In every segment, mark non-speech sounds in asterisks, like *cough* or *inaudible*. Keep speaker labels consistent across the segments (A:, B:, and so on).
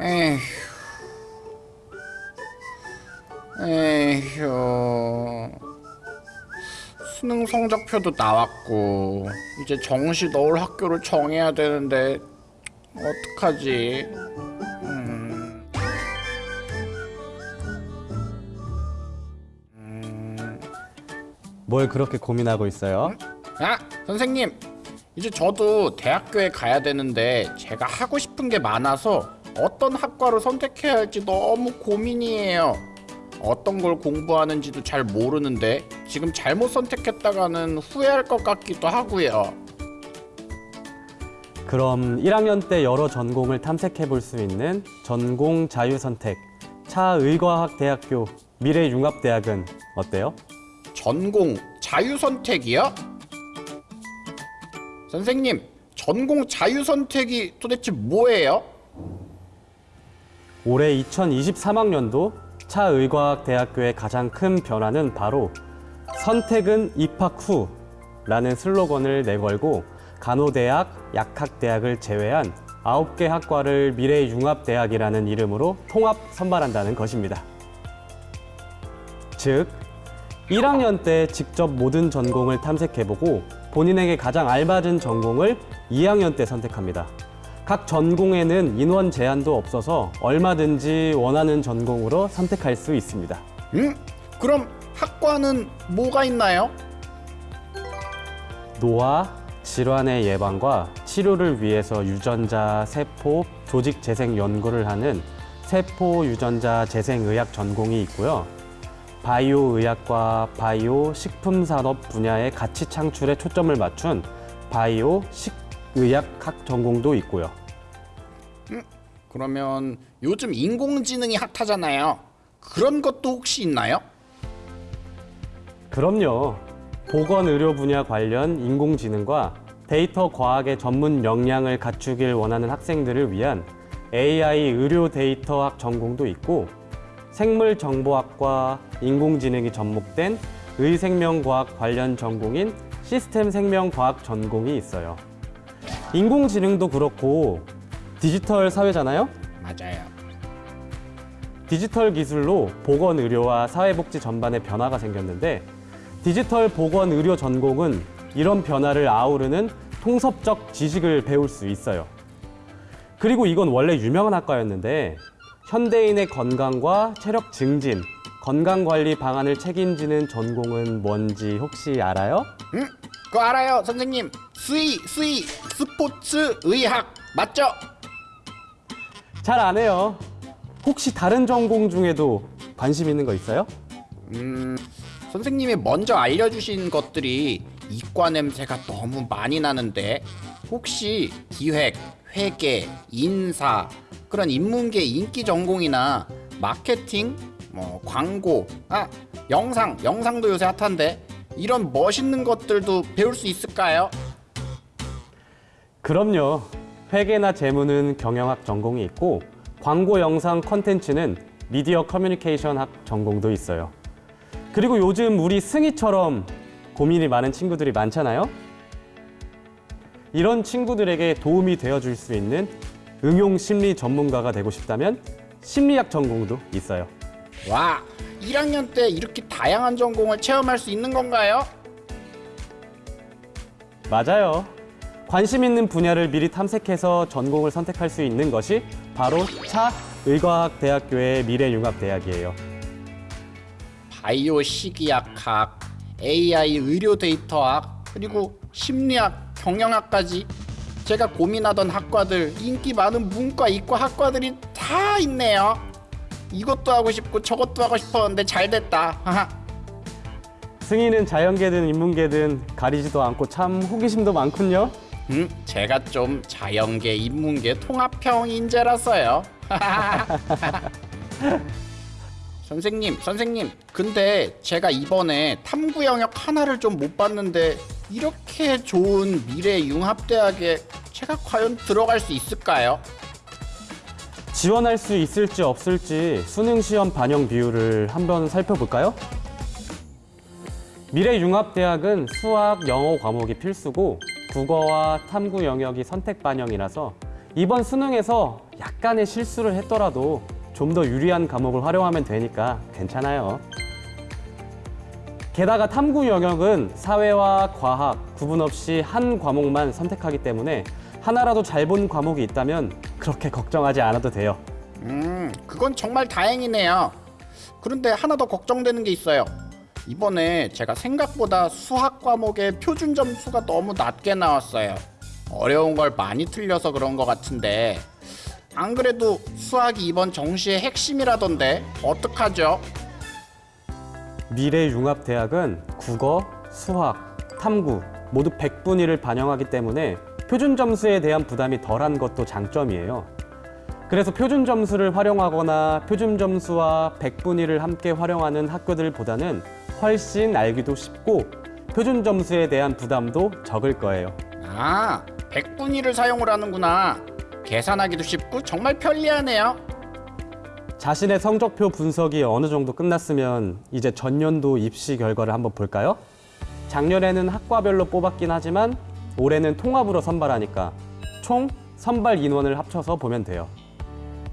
A: 에휴. 에휴. 수능 성적표도 나왔고 이제 정시 넣을 학교를 정해야 되는데 어떡하지? 음.
B: 뭘 그렇게 고민하고 있어요?
A: 아, 선생님. 이제 저도 대학교에 가야 되는데 제가 하고 싶은 게 많아서 어떤 학과를 선택해야 할지 너무 고민이에요. 어떤 걸 공부하는지도 잘 모르는데 지금 잘못 선택했다가는 후회할 것 같기도 하고요.
B: 그럼 1학년 때 여러 전공을 탐색해 볼 수 있는 전공 자유선택 차의과학대학교 미래융합대학은 어때요?
A: 전공 자유 선택이요? 선생님, 전공 자유 선택이 도대체 뭐예요?
B: 올해 2023학년도 차의과학대학교의 가장 큰 변화는 바로 선택은 입학 후 라는 슬로건을 내걸고 간호대학, 약학대학을 제외한 9개 학과를 미래 융합대학이라는 이름으로 통합 선발한다는 것입니다. 즉, 1학년 때 직접 모든 전공을 탐색해보고 본인에게 가장 알맞은 전공을 2학년 때 선택합니다. 각 전공에는 인원 제한도 없어서 얼마든지 원하는 전공으로 선택할 수 있습니다.
A: 음? 그럼 학과는 뭐가 있나요?
B: 노화, 질환의 예방과 치료를 위해서 유전자, 세포, 조직 재생 연구를 하는 세포 유전자 재생의학 전공이 있고요. 바이오 의학과 바이오 식품 산업 분야의 가치 창출에 초점을 맞춘 바이오 식 의학학 전공도 있고요.
A: 그러면 요즘 인공지능이 핫하잖아요. 그런 것도 혹시 있나요?
B: 그럼요. 보건의료 분야 관련 인공지능과 데이터 과학의 전문 역량을 갖추길 원하는 학생들을 위한 AI 의료 데이터학 전공도 있고 생물정보학과 인공지능이 접목된 의생명과학 관련 전공인 시스템 생명과학 전공이 있어요. 인공지능도 그렇고 디지털 사회잖아요?
A: 맞아요.
B: 디지털 기술로 보건 의료와 사회복지 전반에 변화가 생겼는데 디지털 보건 의료 전공은 이런 변화를 아우르는 통섭적 지식을 배울 수 있어요. 그리고 이건 원래 유명한 학과였는데 현대인의 건강과 체력 증진, 건강 관리 방안을 책임지는 전공은 뭔지 혹시 알아요?
A: 응? 그거 알아요, 선생님. 스이, 스이, 스포츠 의학 맞죠?
B: 잘 안 해요. 혹시 다른 전공 중에도 관심 있는 거 있어요?
A: 음, 선생님이 먼저 알려주신 것들이 이과 냄새가 너무 많이 나는데 혹시 기획, 회계, 인사 그런 인문계 인기 전공이나 마케팅, 뭐 광고, 아 영상, 영상도 요새 핫한데 이런 멋있는 것들도 배울 수 있을까요?
B: 그럼요. 회계나 재무는 경영학 전공이 있고 광고 영상 컨텐츠는 미디어 커뮤니케이션 학 전공도 있어요. 그리고 요즘 우리 승희처럼 고민이 많은 친구들이 많잖아요. 이런 친구들에게 도움이 되어 줄 수 있는 응용 심리 전문가가 되고 싶다면 심리학 전공도 있어요.
A: 와, 1학년 때 이렇게 다양한 전공을 체험할 수 있는 건가요?
B: 맞아요. 관심 있는 분야를 미리 탐색해서 전공을 선택할 수 있는 것이 바로 차 의과학대학교의 미래융합대학이에요.
A: 바이오 식이약학, AI 의료 데이터학, 그리고 심리학, 경영학까지 제가 고민하던 학과들, 인기 많은 문과, 이과 학과들이 다 있네요. 이것도 하고 싶고 저것도 하고 싶었는데 잘 됐다. 하하.
B: 승희는 자연계든 인문계든 가리지도 않고 참 호기심도 많군요.
A: 음, 제가 좀 자연계, 인문계 통합형 인재라서요. *laughs* 선생님, 선생님. 근데 제가 이번에 탐구 영역 하나를 좀 못 봤는데 이렇게 좋은 미래 융합대학에 제가 과연 들어갈 수 있을까요?
B: 지원할 수 있을지 없을지 수능 시험 반영 비율을 한번 살펴볼까요? 미래융합대학은 수학, 영어 과목이 필수고 국어와 탐구 영역이 선택 반영이라서 이번 수능에서 약간의 실수를 했더라도 좀 더 유리한 과목을 활용하면 되니까 괜찮아요. 게다가 탐구 영역은 사회와 과학 구분 없이 한 과목만 선택하기 때문에 하나라도 잘 본 과목이 있다면 그렇게 걱정하지 않아도 돼요.
A: 음, 그건 정말 다행이네요. 그런데 하나 더 걱정되는 게 있어요. 이번에 제가 생각보다 수학 과목의 표준 점수가 너무 낮게 나왔어요. 어려운 걸 많이 틀려서 그런 것 같은데 안 그래도 수학이 이번 정시의 핵심이라던데 어떡하죠?
B: 미래융합대학은 국어, 수학, 탐구 모두 100분위를 반영하기 때문에 표준 점수에 대한 부담이 덜한 것도 장점이에요. 그래서 표준 점수를 활용하거나 표준 점수와 100분위를 함께 활용하는 학교들보다는 훨씬 알기도 쉽고 표준 점수에 대한 부담도 적을 거예요.
A: 아, 백분위를 사용을 하는구나. 계산하기도 쉽고 정말 편리하네요.
B: 자신의 성적표 분석이 어느 정도 끝났으면 이제 전년도 입시 결과를 한번 볼까요? 작년에는 학과별로 뽑았긴 하지만 올해는 통합으로 선발하니까 총 선발 인원을 합쳐서 보면 돼요.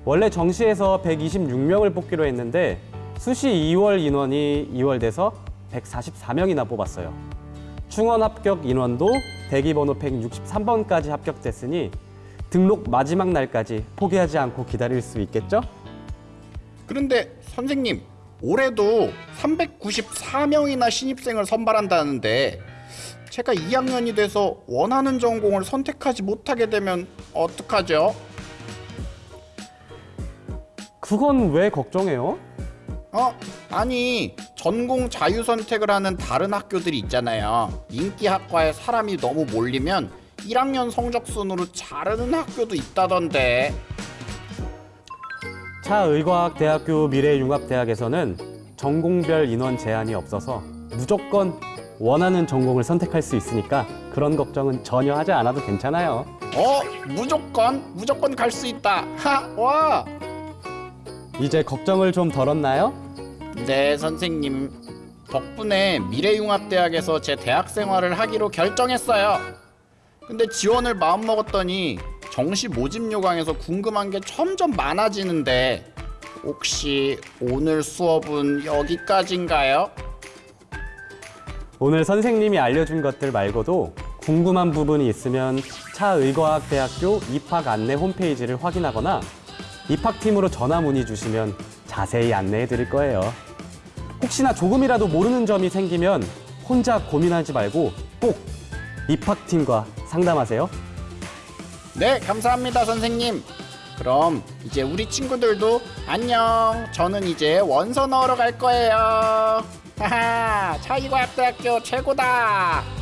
B: 원래 정시에서 126명을 뽑기로 했는데 수시 2월 인원이 2월 돼서 144명이나 뽑았어요. 충원 합격 인원도 대기번호 163번까지 합격됐으니 등록 마지막 날까지 포기하지 않고 기다릴 수 있겠죠?
A: 그런데 선생님, 올해도 394명이나 신입생을 선발한다는데 제가 2학년이 돼서 원하는 전공을 선택하지 못하게 되면 어떡하죠?
B: 그건 왜 걱정해요?
A: 어? 아니 전공 자유 선택을 하는 다른 학교들이 있잖아요 인기 학과에 사람이 너무 몰리면 1학년 성적 순으로 자르는 학교도 있다던데
B: 차의과학대학교 미래융합대학에서는 전공별 인원 제한이 없어서 무조건 원하는 전공을 선택할 수 있으니까 그런 걱정은 전혀 하지 않아도 괜찮아요.
A: 어? 무조건? 무조건 갈 수 있다 하! 와!
B: 이제 걱정을 좀 덜었나요?
A: 네 선생님 덕분에 미래융합대학에서 제 대학 생활을 하기로 결정했어요 근데 지원을 마음먹었더니 정시 모집 요강에서 궁금한 게 점점 많아지는데 혹시 오늘 수업은 여기까지인가요?
B: 오늘 선생님이 알려준 것들 말고도 궁금한 부분이 있으면 차의과학대학교 입학 안내 홈페이지를 확인하거나 입학팀으로 전화 문의 주시면 자세히 안내해 드릴 거예요. 혹시나 조금이라도 모르는 점이 생기면 혼자 고민하지 말고 꼭 입학팀과 상담하세요.
A: 네 감사합니다 선생님 그럼 이제 우리 친구들도 안녕 저는 이제 원서 넣으러 갈 거예요 차이과학대학교 최고다